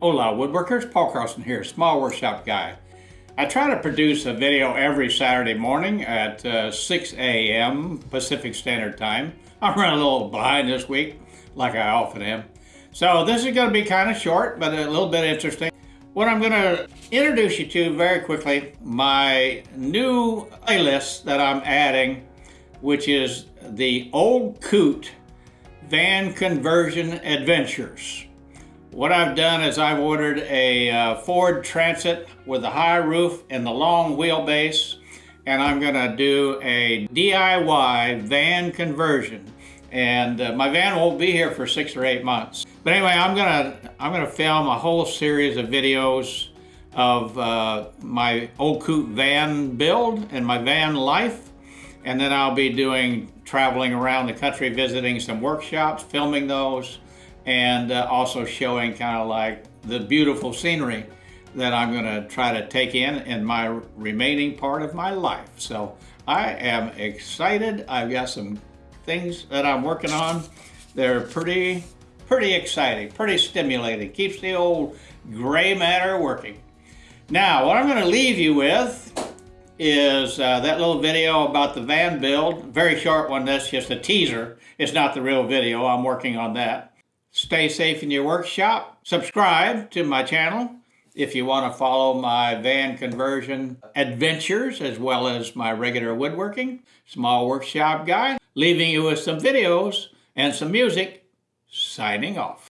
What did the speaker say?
Hola woodworkers, Paul Carlson here, Small Workshop Guy. I try to produce a video every Saturday morning at uh, 6 a.m. Pacific Standard Time. I'm running a little behind this week, like I often am. So this is going to be kind of short, but a little bit interesting. What I'm going to introduce you to very quickly, my new playlist that I'm adding, which is the Old Coot Van Conversion Adventures. What I've done is I've ordered a uh, Ford Transit with a high roof and the long wheelbase and I'm gonna do a DIY van conversion. And uh, my van won't be here for six or eight months. But anyway, I'm gonna I'm gonna film a whole series of videos of uh, my old coot van build and my van life. And then I'll be doing traveling around the country visiting some workshops filming those and uh, also showing kind of like the beautiful scenery that I'm going to try to take in in my remaining part of my life. So I am excited. I've got some things that I'm working on. They're pretty, pretty exciting, pretty stimulating. Keeps the old gray matter working. Now, what I'm going to leave you with is uh, that little video about the van build. Very short one, that's just a teaser. It's not the real video, I'm working on that. Stay safe in your workshop. Subscribe to my channel if you want to follow my van conversion adventures as well as my regular woodworking. Small Workshop Guy, leaving you with some videos and some music. Signing off.